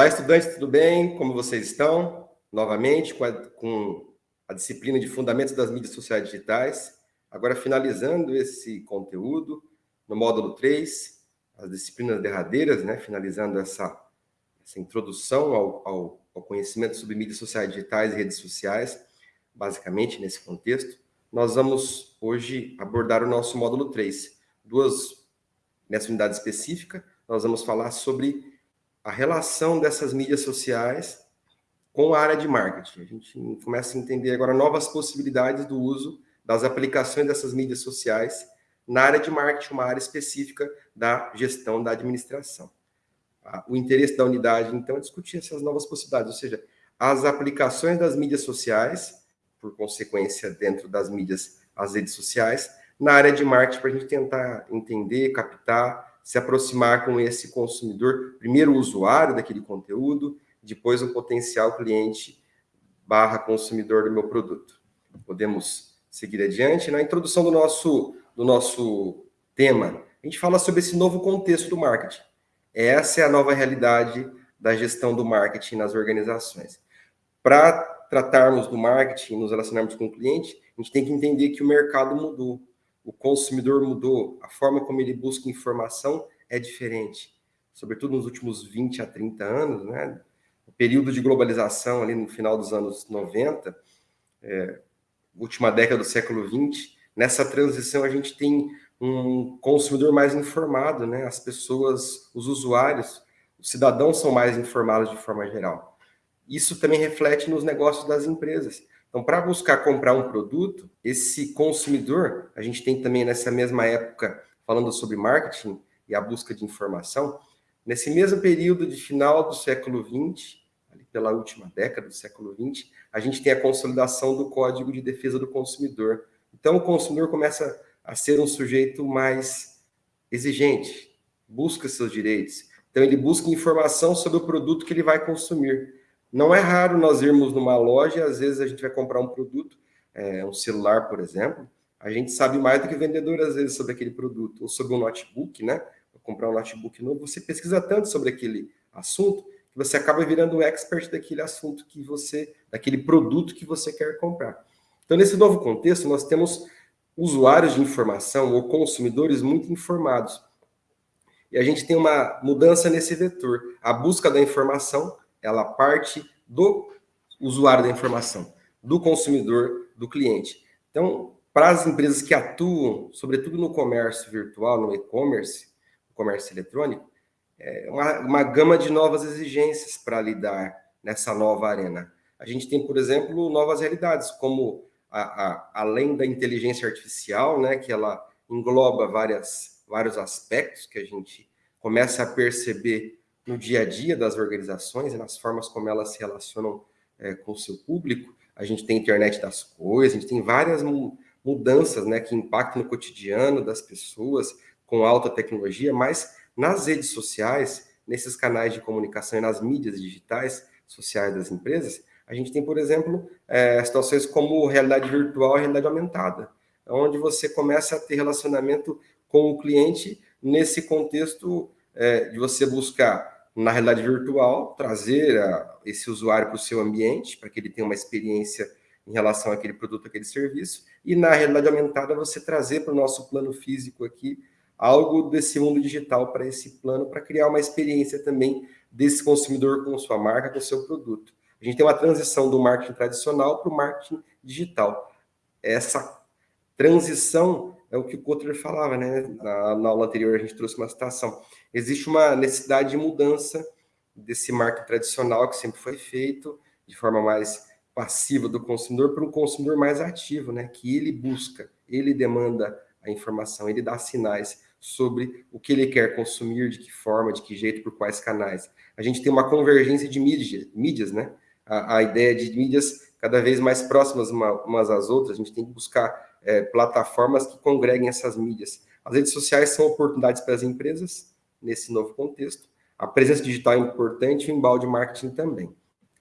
Olá, estudantes, tudo bem? Como vocês estão? Novamente, com a, com a, disciplina de Fundamentos das Mídias Sociais Digitais. Agora, finalizando esse conteúdo, no módulo 3, as disciplinas derradeiras, né? finalizando essa, essa introdução ao, ao, ao conhecimento sobre mídias sociais digitais e redes sociais, basicamente nesse contexto. Nós vamos hoje abordar o nosso módulo 3. Duas, nessa unidade específica, nós vamos falar sobre a relação dessas mídias sociais com a área de marketing. A gente começa a entender agora novas possibilidades do uso das aplicações dessas mídias sociais na área de marketing, uma área específica da gestão da administração. O interesse da unidade, então, é discutir essas novas possibilidades, ou seja, as aplicações das mídias sociais, por consequência, dentro das mídias, as redes sociais, na área de marketing, para a gente tentar entender, captar se aproximar com esse consumidor, primeiro o usuário daquele conteúdo, depois o potencial cliente barra consumidor do meu produto. Podemos seguir adiante. Na introdução do nosso, do nosso tema, a gente fala sobre esse novo contexto do marketing. Essa é a nova realidade da gestão do marketing nas organizações. Para tratarmos do marketing, nos relacionarmos com o cliente, a gente tem que entender que o mercado mudou o consumidor mudou, a forma como ele busca informação é diferente. Sobretudo nos últimos 20 a 30 anos, né? O período de globalização ali no final dos anos 90, é, última década do século 20, nessa transição a gente tem um consumidor mais informado, né? As pessoas, os usuários, os cidadãos são mais informados de forma geral. Isso também reflete nos negócios das empresas. Então, para buscar comprar um produto, esse consumidor, a gente tem também nessa mesma época, falando sobre marketing e a busca de informação, nesse mesmo período de final do século XX, pela última década do século XX, a gente tem a consolidação do Código de Defesa do Consumidor. Então, o consumidor começa a ser um sujeito mais exigente, busca seus direitos. Então, ele busca informação sobre o produto que ele vai consumir. Não é raro nós irmos numa loja, às vezes a gente vai comprar um produto, é, um celular, por exemplo, a gente sabe mais do que o vendedor, às vezes, sobre aquele produto, ou sobre um notebook, né? Vou comprar um notebook novo, você pesquisa tanto sobre aquele assunto, que você acaba virando um expert daquele assunto que você, daquele produto que você quer comprar. Então, nesse novo contexto, nós temos usuários de informação ou consumidores muito informados. E a gente tem uma mudança nesse vetor. A busca da informação ela parte do usuário da informação, do consumidor, do cliente. Então, para as empresas que atuam, sobretudo no comércio virtual, no e-commerce, no comércio eletrônico, é uma, uma gama de novas exigências para lidar nessa nova arena. A gente tem, por exemplo, novas realidades, como a, a, além da inteligência artificial, né, que ela engloba várias, vários aspectos que a gente começa a perceber no dia a dia das organizações e nas formas como elas se relacionam é, com o seu público. A gente tem internet das coisas, a gente tem várias mudanças né, que impactam no cotidiano das pessoas com alta tecnologia, mas nas redes sociais, nesses canais de comunicação e nas mídias digitais sociais das empresas, a gente tem, por exemplo, é, situações como realidade virtual e realidade aumentada, onde você começa a ter relacionamento com o cliente nesse contexto é, de você buscar, na realidade virtual, trazer a, esse usuário para o seu ambiente, para que ele tenha uma experiência em relação àquele produto, aquele serviço, e na realidade aumentada você trazer para o nosso plano físico aqui algo desse mundo digital para esse plano, para criar uma experiência também desse consumidor com sua marca, com seu produto. A gente tem uma transição do marketing tradicional para o marketing digital. Essa transição é o que o Kotler falava, né? Na, na, aula anterior a gente trouxe uma citação. Existe uma necessidade de mudança desse marketing tradicional que sempre foi feito de forma mais passiva do consumidor para um consumidor mais ativo, né? Que ele busca, ele demanda a informação, ele dá sinais sobre o que ele quer consumir, de que forma, de que jeito, por quais canais. A gente tem uma convergência de mídia, mídias, né? A, a ideia de mídias cada vez mais próximas uma, umas às outras, a gente tem que buscar é, plataformas que congreguem essas mídias. As redes sociais são oportunidades para as empresas, nesse novo contexto. A presença digital é importante e o embalde marketing também.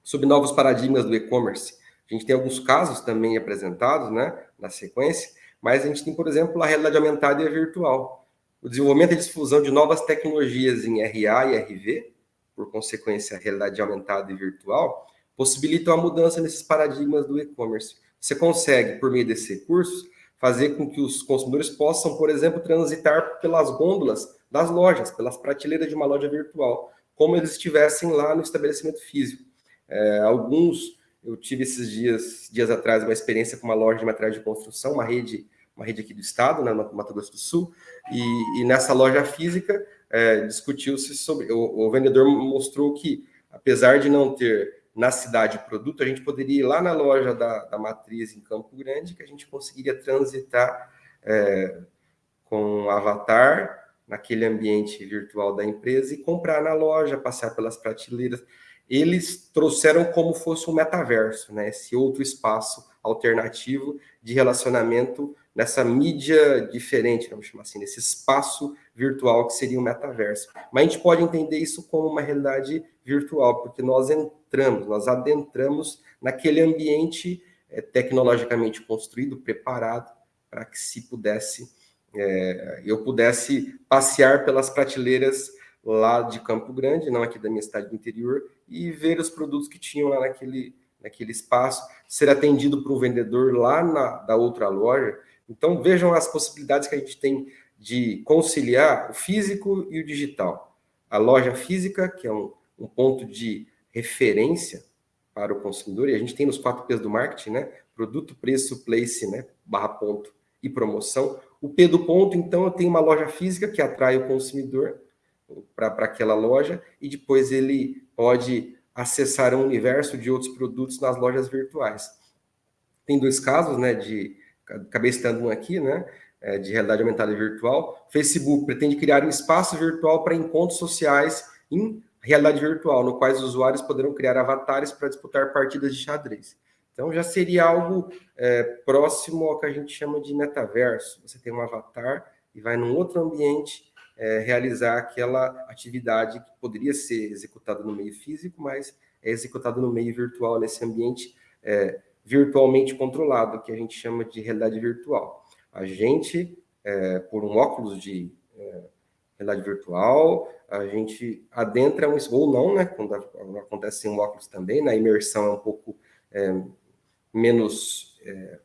Sobre novos paradigmas do e-commerce, a gente tem alguns casos também apresentados né, na sequência, mas a gente tem, por exemplo, a realidade aumentada e a virtual. O desenvolvimento e difusão de novas tecnologias em RA e RV, por consequência, a realidade aumentada e virtual, possibilitam a mudança nesses paradigmas do e-commerce. Você consegue, por meio desses recursos, fazer com que os consumidores possam, por exemplo, transitar pelas gôndolas das lojas, pelas prateleiras de uma loja virtual, como eles estivessem lá no estabelecimento físico. É, alguns, eu tive esses dias, dias atrás, uma experiência com uma loja de materiais de construção, uma rede, uma rede aqui do estado, né, no Mato Grosso do Sul, e, e nessa loja física é, discutiu-se sobre, o, o vendedor mostrou que, apesar de não ter na cidade produto, a gente poderia ir lá na loja da, da matriz em Campo Grande, que a gente conseguiria transitar é, com avatar naquele ambiente virtual da empresa e comprar na loja, passear pelas prateleiras. Eles trouxeram como fosse um metaverso, né? esse outro espaço alternativo de relacionamento nessa mídia diferente, vamos chamar assim, nesse espaço virtual que seria o metaverso. Mas a gente pode entender isso como uma realidade virtual, porque nós entramos, nós adentramos naquele ambiente é, tecnologicamente construído, preparado, para que se pudesse, é, eu pudesse passear pelas prateleiras lá de Campo Grande, não aqui da minha cidade do interior, e ver os produtos que tinham lá naquele, naquele espaço, ser atendido por um vendedor lá na, da outra loja. Então, vejam as possibilidades que a gente tem de conciliar o físico e o digital. A loja física, que é um, um ponto de referência para o consumidor, e a gente tem nos quatro P's do marketing, né? Produto, preço, place, né? Barra ponto e promoção. O P do ponto, então, tenho uma loja física que atrai o consumidor para aquela loja e depois ele pode acessar um universo de outros produtos nas lojas virtuais. Tem dois casos, né? De acabei citando um aqui, né? É, de realidade aumentada e virtual. Facebook pretende criar um espaço virtual para encontros sociais em realidade virtual, no quais os usuários poderão criar avatares para disputar partidas de xadrez. Então, já seria algo é, próximo ao que a gente chama de metaverso. Você tem um avatar e vai num outro ambiente é, realizar aquela atividade que poderia ser executada no meio físico, mas é executada no meio virtual, nesse ambiente é, virtualmente controlado, que a gente chama de realidade virtual. A gente, é, por um óculos de é, realidade virtual, a gente adentra um ou não, né? Quando acontece em um óculos também, na imersão é um pouco é, menos é,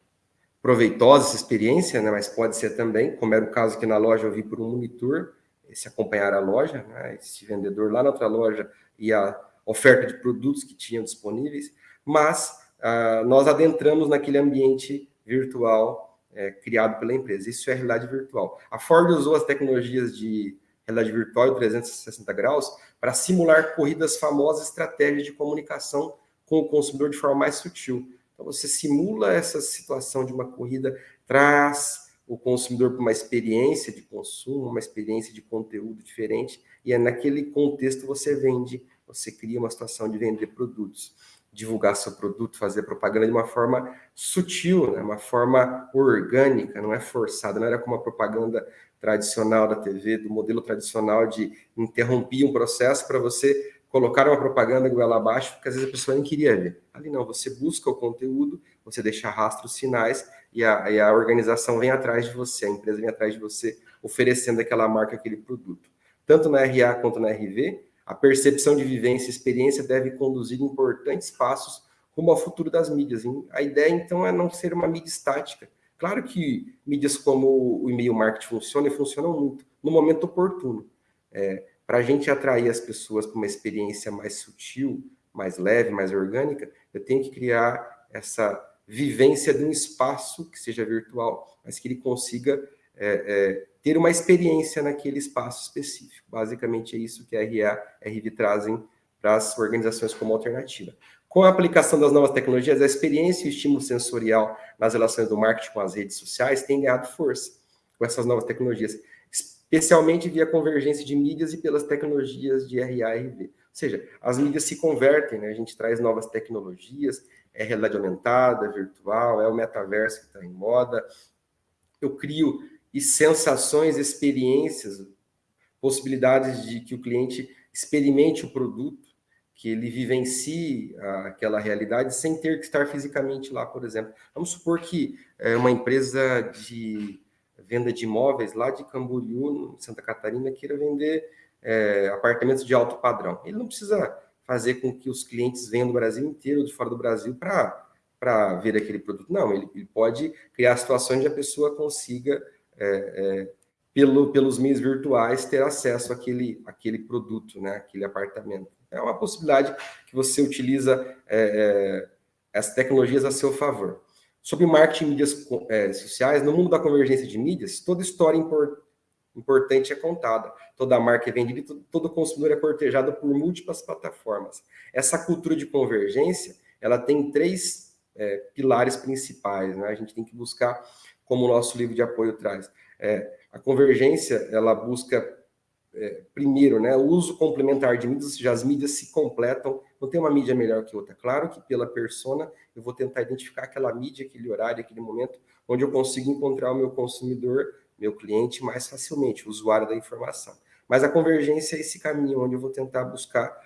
proveitosa essa experiência, né? Mas pode ser também, como era o caso que na loja eu vi por um monitor, se acompanhar a loja, né? Esse vendedor lá na outra loja e a oferta de produtos que tinham disponíveis, mas ah, nós adentramos naquele ambiente virtual é, criado pela empresa. Isso é realidade virtual. A Ford usou as tecnologias de realidade virtual e 360 graus para simular corridas famosas, estratégias de comunicação com o consumidor de forma mais sutil. Então, você simula essa situação de uma corrida, traz o consumidor para uma experiência de consumo, uma experiência de conteúdo diferente, e é naquele contexto você vende, você cria uma situação de vender produtos, divulgar seu produto, fazer propaganda de uma forma sutil, né? uma forma orgânica, não é forçada, não era como a propaganda tradicional da TV, do modelo tradicional de interromper um processo para você colocar uma propaganda goela abaixo, porque às vezes a pessoa nem queria ver. Ali não, você busca o conteúdo, você deixa rastros sinais e a, e a organização vem atrás de você, a empresa vem atrás de você, oferecendo aquela marca, aquele produto. Tanto na RA quanto na RV, a percepção de vivência e experiência deve conduzir importantes passos rumo ao futuro das mídias. A ideia, então, é não ser uma mídia estática, Claro que mídias como o e-mail marketing funcionam e funcionam muito, no momento oportuno. É, para a gente atrair as pessoas para uma experiência mais sutil, mais leve, mais orgânica, eu tenho que criar essa vivência de um espaço que seja virtual, mas que ele consiga é, é, ter uma experiência naquele espaço específico. Basicamente é isso que a RA, RV trazem para as organizações como alternativa. Com a aplicação das novas tecnologias, a experiência e o estímulo sensorial nas relações do marketing com as redes sociais tem ganhado força com essas novas tecnologias, especialmente via convergência de mídias e pelas tecnologias de RA e RV. Ou seja, as mídias se convertem, né? a gente traz novas tecnologias, é realidade aumentada, virtual, é o metaverso que está em moda. Eu crio e sensações, experiências, possibilidades de que o cliente experimente o produto, que ele vivencie aquela realidade sem ter que estar fisicamente lá, por exemplo. Vamos supor que é uma empresa de venda de imóveis lá de Camboriú, Santa Catarina, queira vender é, apartamentos de alto padrão. Ele não precisa fazer com que os clientes venham do Brasil inteiro ou de fora do Brasil para ver aquele produto. Não, ele, ele, pode criar situações onde a pessoa consiga, é, é, pelo, pelos meios virtuais, ter acesso àquele, àquele produto, né, aquele apartamento. É uma possibilidade que você utiliza é, é, as tecnologias a seu favor. Sobre marketing em mídias é, sociais, no mundo da convergência de mídias, toda história import, importante é contada. Toda marca é vendida e todo consumidor é cortejado por múltiplas plataformas. Essa cultura de convergência, ela tem três é, pilares principais. Né? A gente tem que buscar, como o nosso livro de apoio traz. É, a convergência, ela busca é, primeiro, né, o uso complementar de mídias, ou seja, as mídias se completam, não tem uma mídia melhor que outra. Claro que pela persona, eu vou tentar identificar aquela mídia, aquele horário, aquele momento, onde eu consigo encontrar o meu consumidor, meu cliente, mais facilmente, o usuário da informação. Mas a convergência é esse caminho, onde eu vou tentar buscar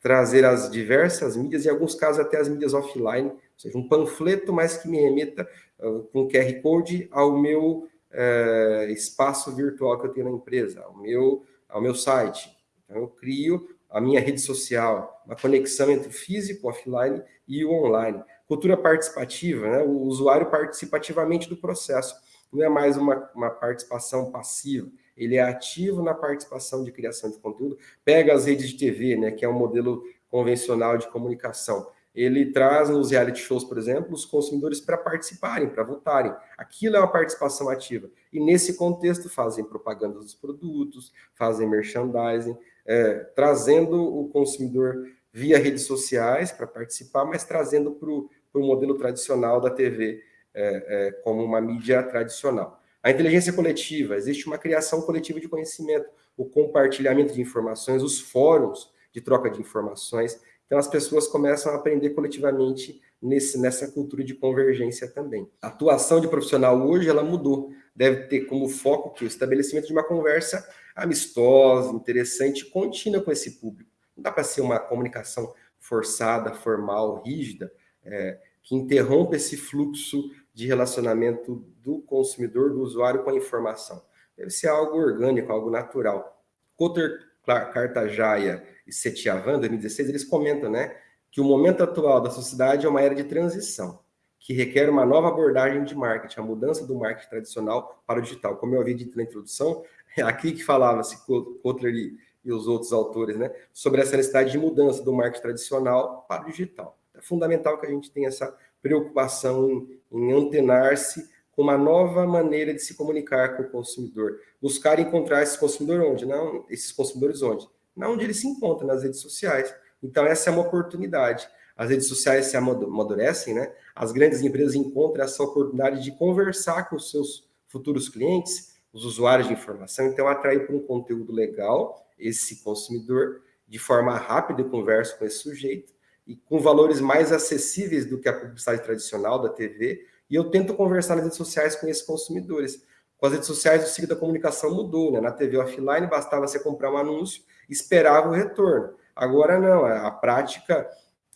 trazer as diversas mídias, em alguns casos até as mídias offline, ou seja, um panfleto, mais que me remeta uh, com QR Code ao meu uh, espaço virtual que eu tenho na empresa, ao meu ao meu site. Então, eu crio a minha rede social, uma conexão entre o físico, offline e o online. Cultura participativa, né? o usuário participa ativamente do processo, não é mais uma, uma participação passiva, ele é ativo na participação de criação de conteúdo, pega as redes de TV, né, que é um modelo convencional de comunicação, ele traz nos reality shows, por exemplo, os consumidores para participarem, para votarem. Aquilo é uma participação ativa. E nesse contexto fazem propaganda dos produtos, fazem merchandising, é, trazendo o consumidor via redes sociais para participar, mas trazendo para o modelo tradicional da TV é, é, como uma mídia tradicional. A inteligência coletiva, existe uma criação coletiva de conhecimento, o compartilhamento de informações, os fóruns de troca de informações, então, as pessoas começam a aprender coletivamente nesse, nessa cultura de convergência também. A atuação de profissional hoje, ela mudou. Deve ter como foco que o estabelecimento de uma conversa amistosa, interessante, contínua com esse público. Não dá para ser uma comunicação forçada, formal, rígida, é, que interrompa esse fluxo de relacionamento do consumidor, do usuário com a informação. Deve ser algo orgânico, algo natural. Cartajaia e Setiavan, 2016, eles comentam né, que o momento atual da sociedade é uma era de transição, que requer uma nova abordagem de marketing, a mudança do marketing tradicional para o digital. Como eu havia dito na introdução, é aqui que falava-se Kotler e, e os outros autores, né, sobre essa necessidade de mudança do marketing tradicional para o digital. É fundamental que a gente tenha essa preocupação em, em antenar-se uma nova maneira de se comunicar com o consumidor. Buscar encontrar esse consumidor onde? Não, esses consumidores onde? Não onde ele se encontra, nas redes sociais. Então, essa é uma oportunidade. As redes sociais se amadurecem, né? As grandes empresas encontram essa oportunidade de conversar com os seus futuros clientes, os usuários de informação, então atrair para um conteúdo legal esse consumidor de forma rápida, eu converso com esse sujeito, e com valores mais acessíveis do que a publicidade tradicional da TV, e eu tento conversar nas redes sociais com esses consumidores. Com as redes sociais, o ciclo da comunicação mudou, né? Na TV offline, bastava você comprar um anúncio, esperava o retorno. Agora não, a prática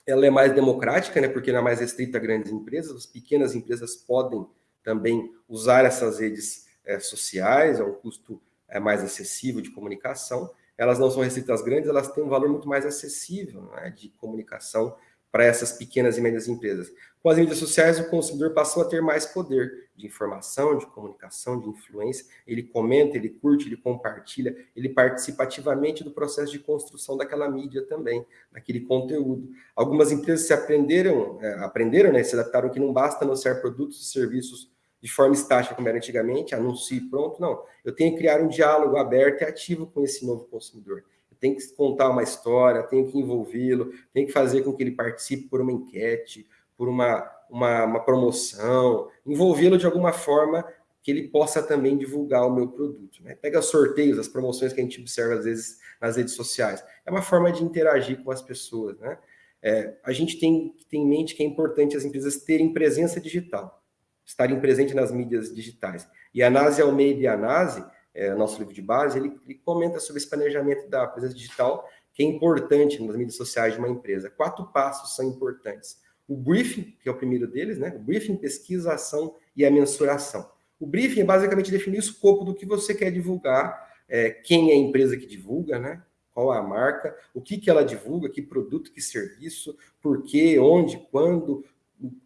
ela é mais democrática, né? Porque não é mais restrita a grandes empresas, as pequenas empresas podem também usar essas redes é, sociais, é um custo é, mais acessível de comunicação. Elas não são restritas grandes, elas têm um valor muito mais acessível né, de comunicação para essas pequenas e médias empresas. Com as mídias sociais, o consumidor passou a ter mais poder de informação, de comunicação, de influência. Ele comenta, ele curte, ele compartilha, ele participa ativamente do processo de construção daquela mídia também, daquele conteúdo. Algumas empresas se aprenderam, é, aprenderam, né, se adaptaram que não basta anunciar produtos e serviços de forma estática, como era antigamente, anuncie pronto, não. Eu tenho que criar um diálogo aberto e ativo com esse novo consumidor tem que contar uma história, tem que envolvê-lo, tem que fazer com que ele participe por uma enquete, por uma, uma, uma promoção, envolvê-lo de alguma forma que ele possa também divulgar o meu produto. Né? Pega sorteios, as promoções que a gente observa às vezes nas redes sociais. É uma forma de interagir com as pessoas. Né? É, a gente tem ter em mente que é importante as empresas terem presença digital, estarem presentes nas mídias digitais. E a NASE Almeida e a NASE é, nosso livro de base, ele, ele, comenta sobre esse planejamento da presença digital, que é importante nas mídias sociais de uma empresa. Quatro passos são importantes. O briefing, que é o primeiro deles, né? O briefing, pesquisa, ação e a mensuração. O briefing é basicamente definir o escopo do que você quer divulgar é, quem é a empresa que divulga, né? Qual é a marca, o que, que ela divulga, que produto, que serviço, por quê, onde, quando,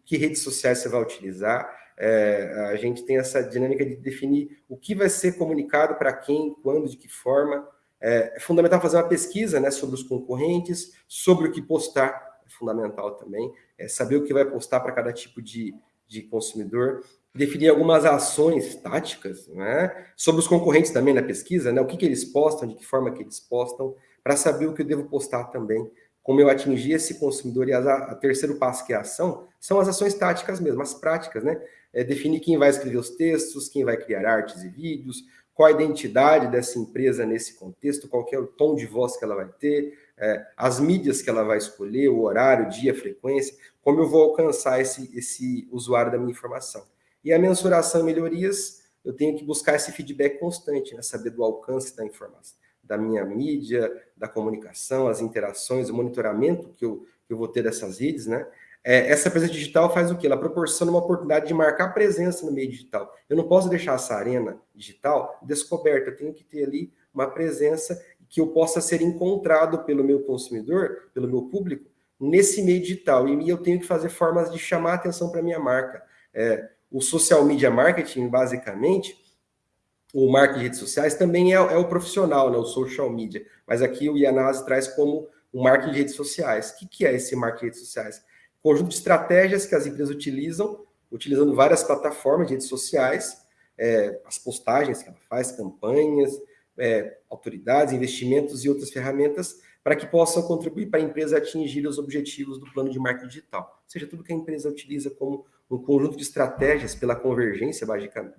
que redes sociais você vai utilizar. É, a gente tem essa dinâmica de definir o que vai ser comunicado para quem, quando, de que forma. É, é, fundamental fazer uma pesquisa né, sobre os concorrentes, sobre o que postar, é fundamental também. É saber o que vai postar para cada tipo de, de consumidor. Definir algumas ações táticas né, sobre os concorrentes também na pesquisa, né, o que, que eles postam, de que forma que eles postam, para saber o que eu devo postar também como eu atingir esse consumidor. E a, a, terceiro passo, que é a ação, são as ações táticas mesmo, as práticas, né? É definir quem vai escrever os textos, quem vai criar artes e vídeos, qual a identidade dessa empresa nesse contexto, qual é o tom de voz que ela vai ter, é, as mídias que ela vai escolher, o horário, o dia, a frequência, como eu vou alcançar esse, esse usuário da minha informação. E a mensuração e melhorias, eu tenho que buscar esse feedback constante, né? saber do alcance da informação da minha mídia, da comunicação, as interações, o monitoramento que eu, que eu vou ter dessas redes, né? É, essa presença digital faz o quê? Ela proporciona uma oportunidade de marcar presença no meio digital. Eu não posso deixar essa arena digital descoberta, eu tenho que ter ali uma presença que eu possa ser encontrado pelo meu consumidor, pelo meu público, nesse meio digital. E eu tenho que fazer formas de chamar atenção para a minha marca. É, o social media marketing, basicamente, o marketing de redes sociais também é, é, o profissional, né, o social media. Mas aqui o Yanase traz como o marketing de redes sociais. O que, que é esse marketing de redes sociais? Conjunto de estratégias que as empresas utilizam, utilizando várias plataformas de redes sociais, é, as postagens que ela faz, campanhas, é, autoridades, investimentos e outras ferramentas para que possam contribuir para a empresa atingir os objetivos do plano de marketing digital. Ou seja, tudo que a empresa utiliza como um conjunto de estratégias pela convergência,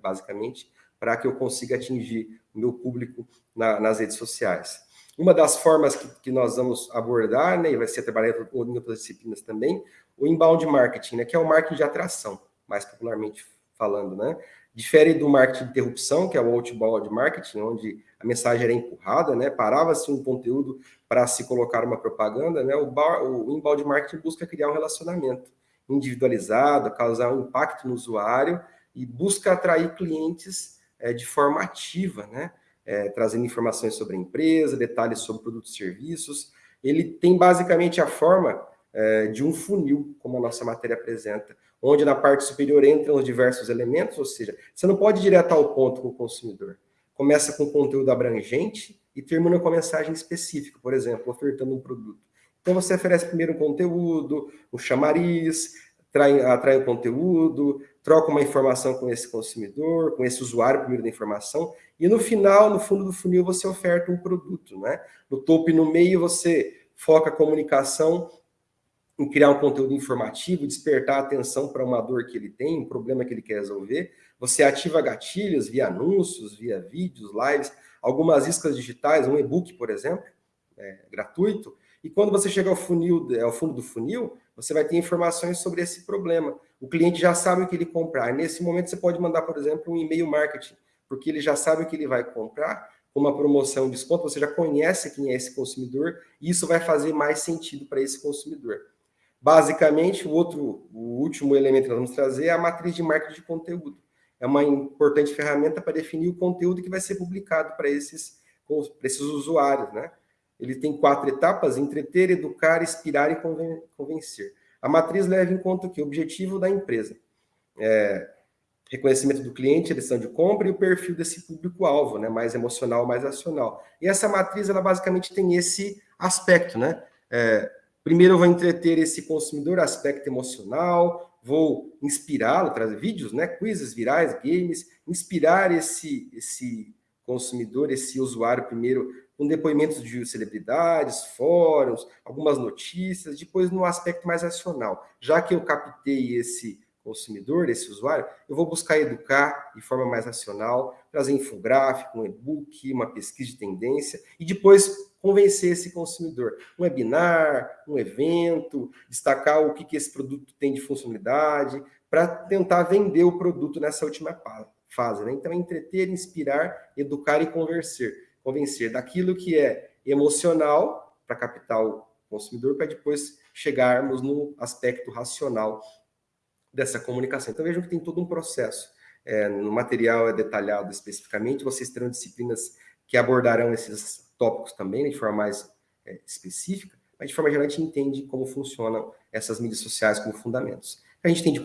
basicamente, para que eu consiga atingir o meu público na, nas redes sociais. Uma das formas que, que, nós vamos abordar, né, e vai ser trabalhado em outras disciplinas também, o inbound marketing, né, que é o marketing de atração, mais popularmente falando, né? Difere do marketing de interrupção, que é o outbound marketing, onde a mensagem era empurrada, né? Parava-se um conteúdo para se colocar uma propaganda, né? O, bar, o inbound marketing busca criar um relacionamento individualizado, causar um impacto no usuário e busca atrair clientes é, de forma ativa, né? É, trazendo informações sobre a empresa, detalhes sobre produtos e serviços. Ele tem basicamente a forma é, de um funil, como a nossa matéria apresenta, onde na parte superior entram os diversos elementos, ou seja, você não pode ir direto ao ponto com o consumidor. Começa com conteúdo abrangente e termina com a mensagem específica, por exemplo, ofertando um produto. Então você oferece primeiro um conteúdo, um chamariz, atrai, atrai o conteúdo, troca uma informação com esse consumidor, com esse usuário primeiro da informação, e no final, no fundo do funil, você oferta um produto, né? No topo e no meio, você foca a comunicação em criar um conteúdo informativo, despertar a atenção para uma dor que ele tem, um problema que ele quer resolver. Você ativa gatilhos via anúncios, via vídeos, lives, algumas iscas digitais, um e-book, por exemplo, é, gratuito. E quando você chega ao funil, ao fundo do funil, você vai ter informações sobre esse problema. O cliente já sabe o que ele comprar. Nesse momento, você pode mandar, por exemplo, um e-mail marketing, porque ele já sabe o que ele vai comprar, com uma promoção, desconto, você já conhece quem é esse consumidor, e isso vai fazer mais sentido para esse consumidor. Basicamente, o outro, o último elemento que nós vamos trazer é a matriz de marketing de conteúdo. É uma importante ferramenta para definir o conteúdo que vai ser publicado para esses, para esses usuários, né? Ele tem quatro etapas, entreter, educar, inspirar e convencer. A matriz leva em conta o que? O objetivo da empresa. É, reconhecimento do cliente, eleição de compra e o perfil desse público-alvo, né? mais emocional, mais acional. E essa matriz, ela basicamente tem esse aspecto, né? É, primeiro eu vou entreter esse consumidor, aspecto emocional, vou inspirá-lo, trazer vídeos, né? quizzes virais, games, inspirar esse, esse consumidor, esse usuário primeiro com depoimentos de celebridades, fóruns, algumas notícias, depois no aspecto mais racional. Já que eu captei esse consumidor, esse usuário, eu vou buscar educar de forma mais racional, trazer infográfico, um e-book, uma pesquisa de tendência, e depois convencer esse consumidor. Um webinar, um evento, destacar o que, que esse produto tem de funcionalidade, para tentar vender o produto nessa última fase. Né? Então, entreter, inspirar, educar e convencer convencer daquilo que é emocional para captar o consumidor, para depois chegarmos no aspecto racional dessa comunicação. Então vejam que tem todo um processo. É, no material é detalhado especificamente, vocês terão disciplinas que abordarão esses tópicos também né, de forma mais é, específica, mas de forma geral a gente entende como funcionam essas mídias sociais como fundamentos. A gente tem de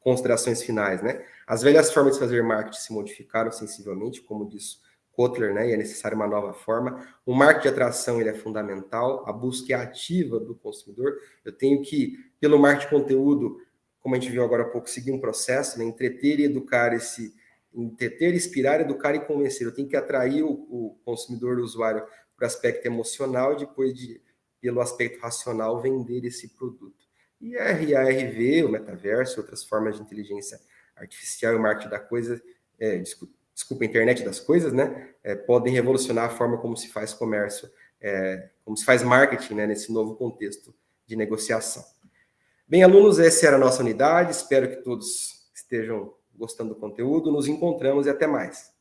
considerações finais, né? As velhas formas de fazer marketing se modificaram sensivelmente, como disse Kotler, né? E é necessária uma nova forma. O marketing de atração ele é fundamental, a busca é ativa do consumidor. Eu tenho que, pelo marketing de conteúdo, como a gente viu agora há pouco, seguir um processo, né? entreter e educar esse entreter, inspirar, educar e convencer. Eu tenho que atrair o, o consumidor, o usuário, para o aspecto emocional e depois de pelo aspecto racional, vender esse produto. E a RARV, o metaverso, outras formas de inteligência artificial e o marketing da coisa, é, desculpa, desculpa, a internet das coisas, né, é, podem revolucionar a forma como se faz comércio, é, como se faz marketing né, nesse novo contexto de negociação. Bem, alunos, essa era a nossa unidade, espero que todos estejam gostando do conteúdo, nos encontramos e até mais.